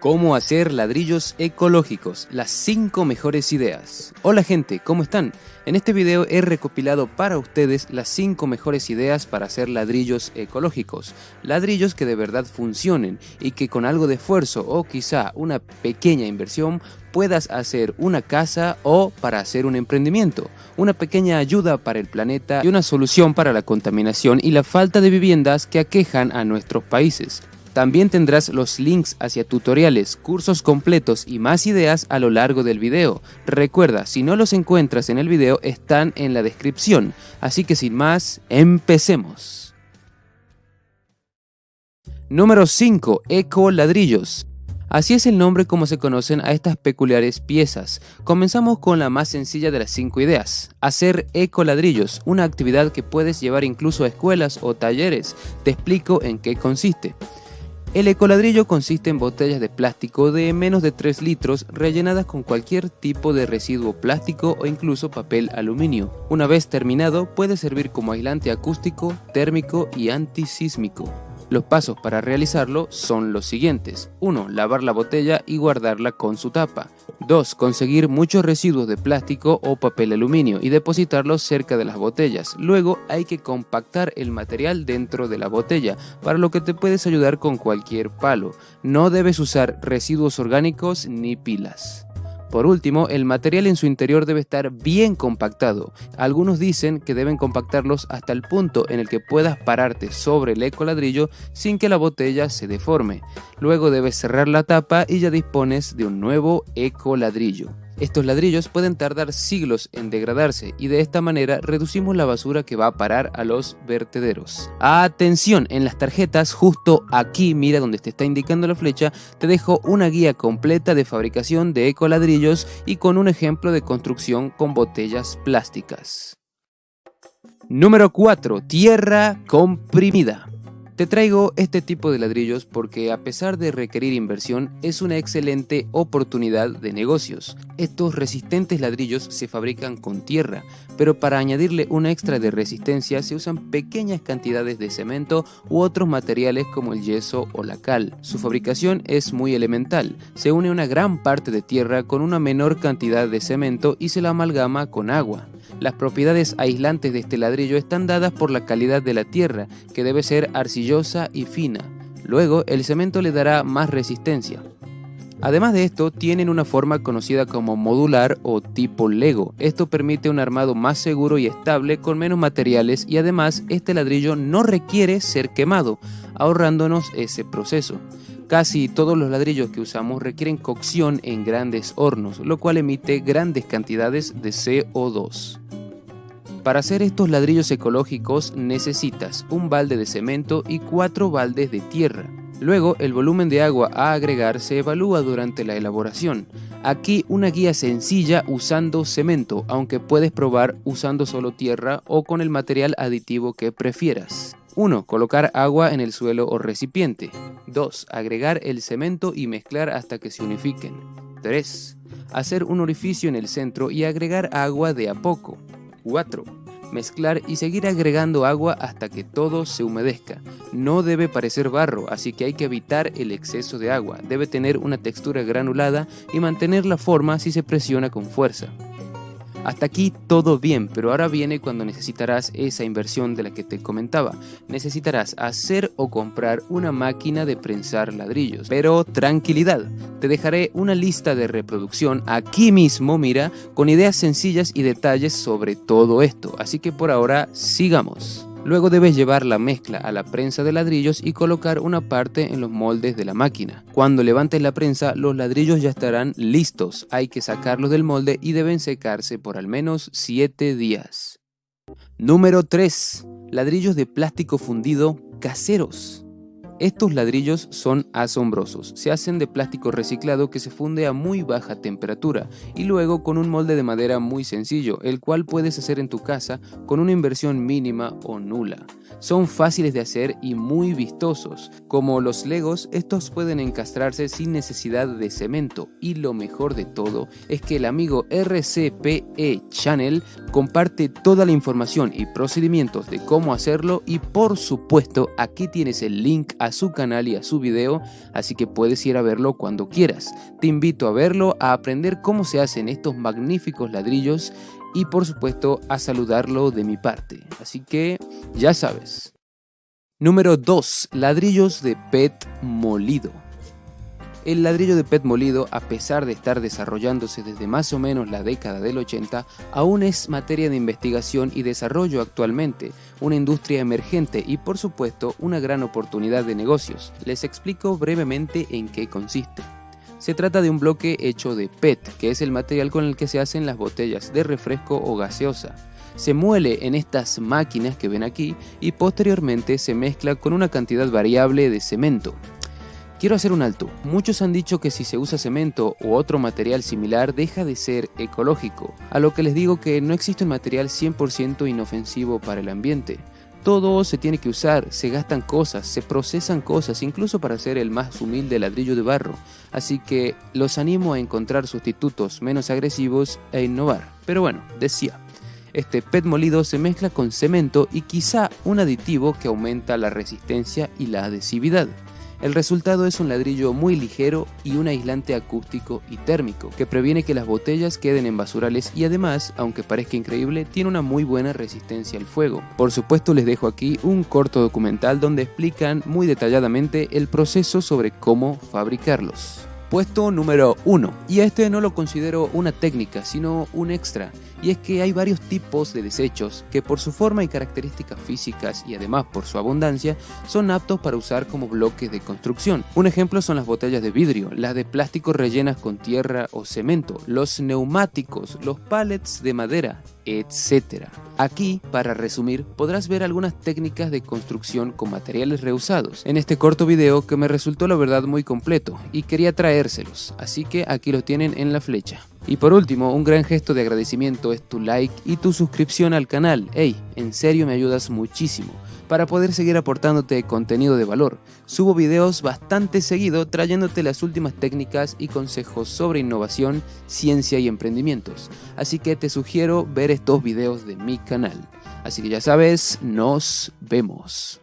Cómo hacer ladrillos ecológicos, las 5 mejores ideas. Hola gente, ¿cómo están? En este video he recopilado para ustedes las 5 mejores ideas para hacer ladrillos ecológicos. Ladrillos que de verdad funcionen y que con algo de esfuerzo o quizá una pequeña inversión puedas hacer una casa o para hacer un emprendimiento. Una pequeña ayuda para el planeta y una solución para la contaminación y la falta de viviendas que aquejan a nuestros países. También tendrás los links hacia tutoriales, cursos completos y más ideas a lo largo del video. Recuerda, si no los encuentras en el video, están en la descripción. Así que sin más, empecemos. Número 5. Eco Ladrillos. Así es el nombre como se conocen a estas peculiares piezas. Comenzamos con la más sencilla de las 5 ideas, hacer ecoladrillos, una actividad que puedes llevar incluso a escuelas o talleres. Te explico en qué consiste. El ecoladrillo consiste en botellas de plástico de menos de 3 litros rellenadas con cualquier tipo de residuo plástico o incluso papel aluminio. Una vez terminado puede servir como aislante acústico, térmico y antisísmico. Los pasos para realizarlo son los siguientes. 1. Lavar la botella y guardarla con su tapa. 2. Conseguir muchos residuos de plástico o papel aluminio y depositarlos cerca de las botellas. Luego hay que compactar el material dentro de la botella, para lo que te puedes ayudar con cualquier palo. No debes usar residuos orgánicos ni pilas. Por último, el material en su interior debe estar bien compactado. Algunos dicen que deben compactarlos hasta el punto en el que puedas pararte sobre el ecoladrillo sin que la botella se deforme. Luego debes cerrar la tapa y ya dispones de un nuevo ecoladrillo. Estos ladrillos pueden tardar siglos en degradarse y de esta manera reducimos la basura que va a parar a los vertederos. Atención, en las tarjetas justo aquí, mira donde te está indicando la flecha, te dejo una guía completa de fabricación de ecoladrillos y con un ejemplo de construcción con botellas plásticas. Número 4. Tierra comprimida. Te traigo este tipo de ladrillos porque a pesar de requerir inversión es una excelente oportunidad de negocios. Estos resistentes ladrillos se fabrican con tierra, pero para añadirle un extra de resistencia se usan pequeñas cantidades de cemento u otros materiales como el yeso o la cal. Su fabricación es muy elemental, se une una gran parte de tierra con una menor cantidad de cemento y se la amalgama con agua. Las propiedades aislantes de este ladrillo están dadas por la calidad de la tierra, que debe ser arcillosa y fina. Luego, el cemento le dará más resistencia. Además de esto, tienen una forma conocida como modular o tipo Lego. Esto permite un armado más seguro y estable con menos materiales y además este ladrillo no requiere ser quemado, ahorrándonos ese proceso. Casi todos los ladrillos que usamos requieren cocción en grandes hornos, lo cual emite grandes cantidades de CO2. Para hacer estos ladrillos ecológicos necesitas un balde de cemento y cuatro baldes de tierra. Luego, el volumen de agua a agregar se evalúa durante la elaboración. Aquí una guía sencilla usando cemento, aunque puedes probar usando solo tierra o con el material aditivo que prefieras. 1. Colocar agua en el suelo o recipiente. 2. Agregar el cemento y mezclar hasta que se unifiquen. 3. Hacer un orificio en el centro y agregar agua de a poco. 4. Mezclar y seguir agregando agua hasta que todo se humedezca. No debe parecer barro, así que hay que evitar el exceso de agua. Debe tener una textura granulada y mantener la forma si se presiona con fuerza. Hasta aquí todo bien, pero ahora viene cuando necesitarás esa inversión de la que te comentaba. Necesitarás hacer o comprar una máquina de prensar ladrillos. Pero tranquilidad, te dejaré una lista de reproducción aquí mismo, mira, con ideas sencillas y detalles sobre todo esto. Así que por ahora, sigamos. Luego debes llevar la mezcla a la prensa de ladrillos y colocar una parte en los moldes de la máquina. Cuando levantes la prensa, los ladrillos ya estarán listos. Hay que sacarlos del molde y deben secarse por al menos 7 días. Número 3. Ladrillos de plástico fundido caseros. Estos ladrillos son asombrosos. Se hacen de plástico reciclado que se funde a muy baja temperatura y luego con un molde de madera muy sencillo, el cual puedes hacer en tu casa con una inversión mínima o nula. Son fáciles de hacer y muy vistosos. Como los legos, estos pueden encastrarse sin necesidad de cemento y lo mejor de todo es que el amigo RCPE Channel comparte toda la información y procedimientos de cómo hacerlo y por supuesto aquí tienes el link a su canal y a su video, así que puedes ir a verlo cuando quieras. Te invito a verlo, a aprender cómo se hacen estos magníficos ladrillos y por supuesto a saludarlo de mi parte. Así que ya sabes. Número 2. Ladrillos de PET molido. El ladrillo de PET molido, a pesar de estar desarrollándose desde más o menos la década del 80, aún es materia de investigación y desarrollo actualmente, una industria emergente y por supuesto una gran oportunidad de negocios. Les explico brevemente en qué consiste. Se trata de un bloque hecho de PET, que es el material con el que se hacen las botellas de refresco o gaseosa. Se muele en estas máquinas que ven aquí y posteriormente se mezcla con una cantidad variable de cemento. Quiero hacer un alto. Muchos han dicho que si se usa cemento u otro material similar deja de ser ecológico, a lo que les digo que no existe un material 100% inofensivo para el ambiente. Todo se tiene que usar, se gastan cosas, se procesan cosas, incluso para hacer el más humilde ladrillo de barro. Así que los animo a encontrar sustitutos menos agresivos e innovar. Pero bueno, decía, este PET molido se mezcla con cemento y quizá un aditivo que aumenta la resistencia y la adhesividad. El resultado es un ladrillo muy ligero y un aislante acústico y térmico, que previene que las botellas queden en basurales y además, aunque parezca increíble, tiene una muy buena resistencia al fuego. Por supuesto les dejo aquí un corto documental donde explican muy detalladamente el proceso sobre cómo fabricarlos. Puesto número 1. Y este no lo considero una técnica, sino un extra. Y es que hay varios tipos de desechos que por su forma y características físicas y además por su abundancia son aptos para usar como bloques de construcción. Un ejemplo son las botellas de vidrio, las de plástico rellenas con tierra o cemento, los neumáticos, los pallets de madera, etc. Aquí, para resumir, podrás ver algunas técnicas de construcción con materiales reusados en este corto video que me resultó la verdad muy completo y quería traérselos, así que aquí los tienen en la flecha. Y por último, un gran gesto de agradecimiento es tu like y tu suscripción al canal. Hey, en serio me ayudas muchísimo para poder seguir aportándote contenido de valor. Subo videos bastante seguido trayéndote las últimas técnicas y consejos sobre innovación, ciencia y emprendimientos. Así que te sugiero ver estos videos de mi canal. Así que ya sabes, nos vemos.